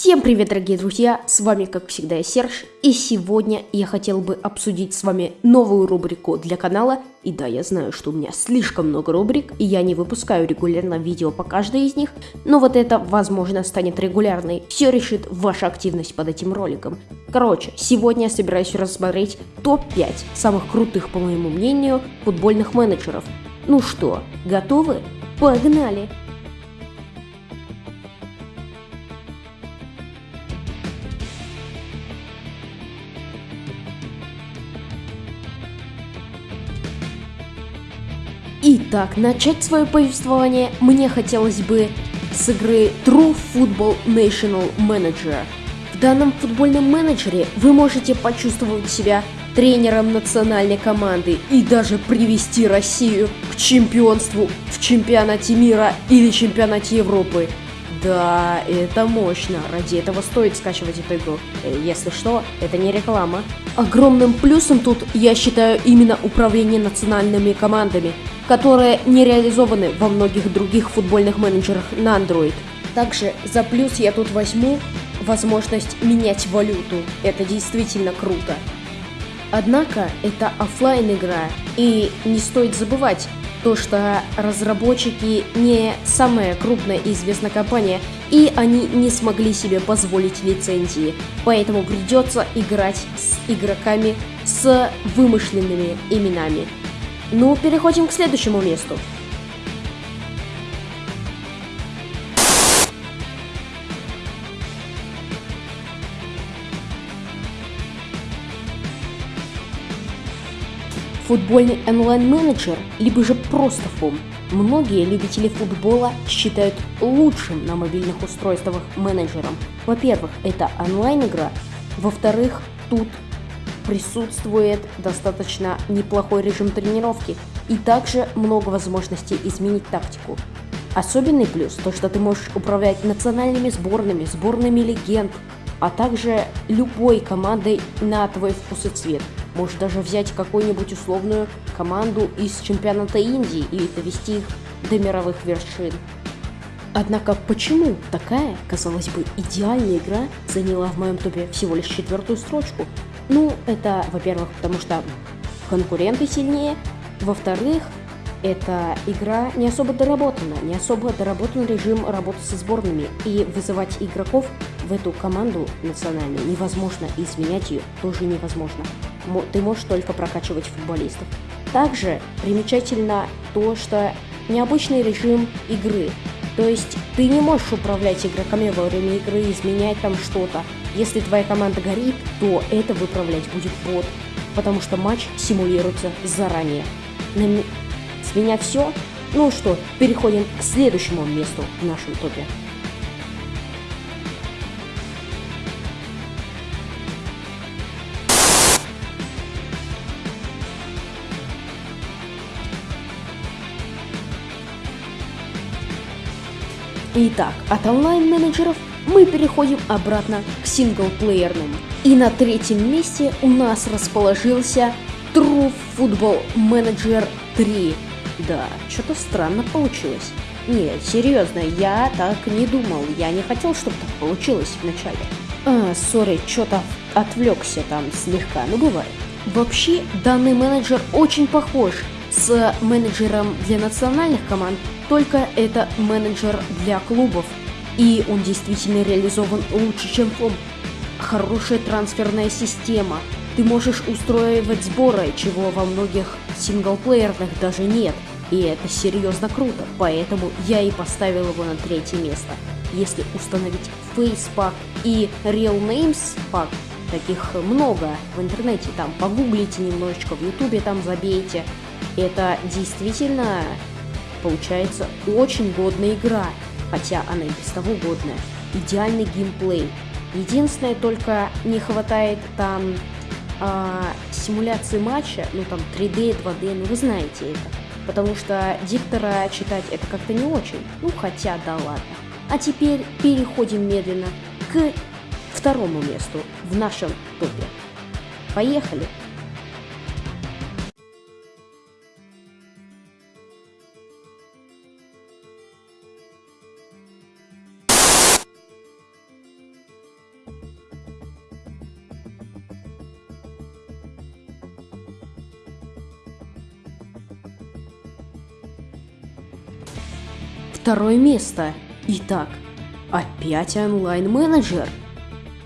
Всем привет, дорогие друзья! С вами, как всегда, я Серж, и сегодня я хотел бы обсудить с вами новую рубрику для канала. И да, я знаю, что у меня слишком много рубрик, и я не выпускаю регулярно видео по каждой из них, но вот это, возможно, станет регулярной. Все решит ваша активность под этим роликом. Короче, сегодня я собираюсь рассмотреть топ-5 самых крутых, по моему мнению, футбольных менеджеров. Ну что, готовы? Погнали! Итак, начать свое повествование мне хотелось бы с игры True Football National Manager. В данном футбольном менеджере вы можете почувствовать себя тренером национальной команды и даже привести Россию к чемпионству в чемпионате мира или чемпионате Европы. Да, это мощно. Ради этого стоит скачивать эту игру. Э, если что, это не реклама. Огромным плюсом тут я считаю именно управление национальными командами которые не реализованы во многих других футбольных менеджерах на Android. Также за плюс я тут возьму возможность менять валюту. Это действительно круто. Однако это офлайн игра, и не стоит забывать то, что разработчики не самая крупная и известная компания, и они не смогли себе позволить лицензии, поэтому придется играть с игроками с вымышленными именами. Ну, переходим к следующему месту. Футбольный онлайн-менеджер, либо же просто фом. Многие любители футбола считают лучшим на мобильных устройствах менеджером. Во-первых, это онлайн-игра. Во-вторых, тут присутствует достаточно неплохой режим тренировки и также много возможностей изменить тактику. Особенный плюс то, что ты можешь управлять национальными сборными, сборными легенд, а также любой командой на твой вкус и цвет. Можешь даже взять какую-нибудь условную команду из чемпионата Индии и довести их до мировых вершин. Однако почему такая, казалось бы, идеальная игра заняла в моем топе всего лишь четвертую строчку? Ну, это, во-первых, потому что конкуренты сильнее, во-вторых, эта игра не особо доработана, не особо доработан режим работы со сборными, и вызывать игроков в эту команду национальную невозможно, и изменять ее тоже невозможно. Ты можешь только прокачивать футболистов. Также примечательно то, что необычный режим игры. То есть ты не можешь управлять игроками во время игры, изменять там что-то. Если твоя команда горит, то это выправлять будет бот, потому что матч симулируется заранее. На... С меня все. Ну что, переходим к следующему месту в нашем топе. Итак, от онлайн-менеджеров мы переходим обратно к синглплеерным. И на третьем месте у нас расположился True Football Manager 3. Да, что-то странно получилось. Нет, серьезно, я так не думал. Я не хотел, чтобы так получилось вначале. А, сори, что-то отвлекся там слегка, ну бывает. Вообще, данный менеджер очень похож с менеджером для национальных команд, только это менеджер для клубов и он действительно реализован лучше, чем флоп. Хорошая трансферная система. Ты можешь устроивать сборы, чего во многих синглплеерных даже нет. И это серьезно круто, поэтому я и поставил его на третье место. Если установить Pack и Real Names Pack, таких много в интернете, там погуглите немножечко, в ютубе там забейте. Это действительно получается очень годная игра хотя она и без того годная. Идеальный геймплей. Единственное, только не хватает там э, симуляции матча, ну там 3D, 2D, ну вы знаете это. Потому что диктора читать это как-то не очень. Ну хотя да ладно. А теперь переходим медленно к второму месту в нашем топе. Поехали! Второе место. Итак, опять онлайн-менеджер.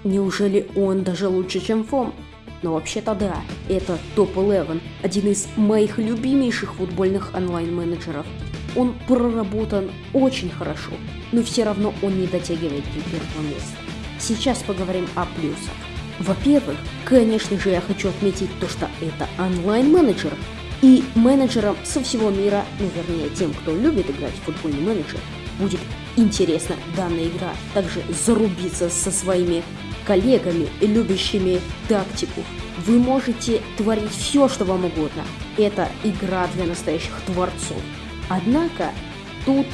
Неужели он даже лучше, чем ФОМ? Но вообще-то да, это топ-11, один из моих любимейших футбольных онлайн-менеджеров. Он проработан очень хорошо, но все равно он не дотягивает до первого места. Сейчас поговорим о плюсах. Во-первых, конечно же, я хочу отметить то, что это онлайн-менеджер, и менеджерам со всего мира, ну вернее тем, кто любит играть в футбольный менеджер, будет интересна данная игра. Также зарубиться со своими коллегами, любящими тактику. Вы можете творить все, что вам угодно. Это игра для настоящих творцов. Однако тут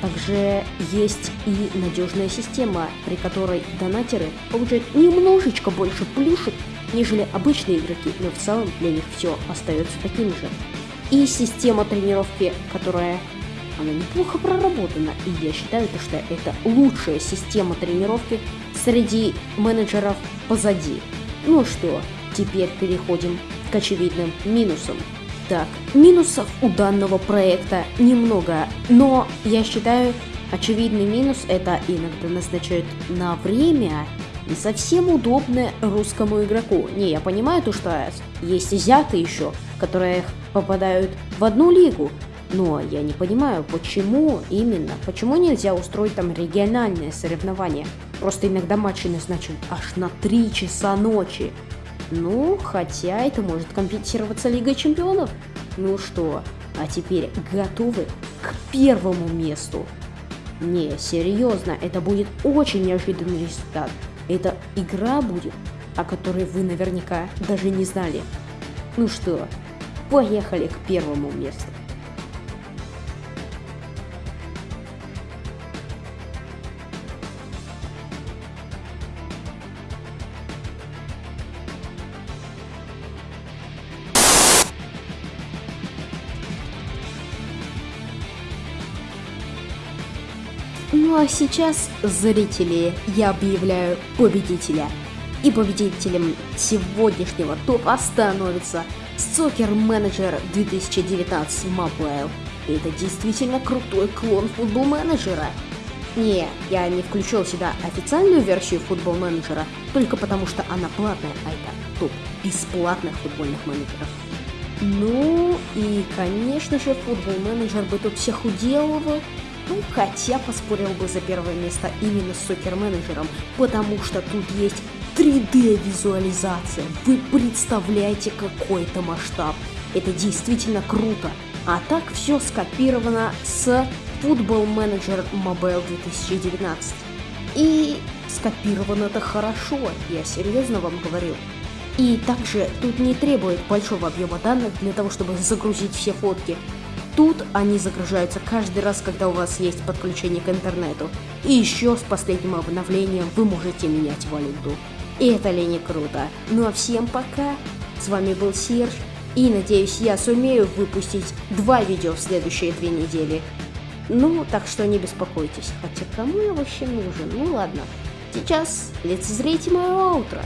также есть и надежная система, при которой донатеры получают немножечко больше плюшек, нежели обычные игроки, но в целом для них все остается таким же. И система тренировки, которая она неплохо проработана, и я считаю, что это лучшая система тренировки среди менеджеров позади. Ну что, теперь переходим к очевидным минусам. Так, минусов у данного проекта немного, но я считаю, очевидный минус это иногда назначают на время не совсем удобно русскому игроку. Не, я понимаю то, что есть азиаты еще, которые попадают в одну лигу, но я не понимаю, почему именно, почему нельзя устроить там региональное соревнование. Просто иногда матчи назначают аж на 3 часа ночи. Ну, хотя это может компенсироваться Лигой Чемпионов. Ну что, а теперь готовы к первому месту? Не, серьезно, это будет очень неожиданный результат. Это игра будет, о которой вы наверняка даже не знали. Ну что, поехали к первому месту. Ну а сейчас, зрители, я объявляю победителя. И победителем сегодняшнего топа становится Soccer Manager 2019 Mobile. Это действительно крутой клон футбол менеджера. Не, я не включил сюда официальную версию футбол менеджера, только потому что она платная, а это топ бесплатных футбольных менеджеров. Ну и, конечно же, футбол менеджер бы тут всех уделывал, ну, хотя поспорил бы за первое место именно с сокер-менеджером, потому что тут есть 3D-визуализация. Вы представляете какой-то масштаб. Это действительно круто. А так все скопировано с Football Manager Mobile 2019. И скопировано это хорошо, я серьезно вам говорю. И также тут не требует большого объема данных для того, чтобы загрузить все фотки. Тут они загружаются каждый раз, когда у вас есть подключение к интернету. И еще с последним обновлением вы можете менять валюту. И это ли не круто? Ну а всем пока. С вами был Серж. И надеюсь, я сумею выпустить два видео в следующие две недели. Ну, так что не беспокойтесь. Хотя кому я вообще нужен? Ну ладно. Сейчас лицезрите мое утро.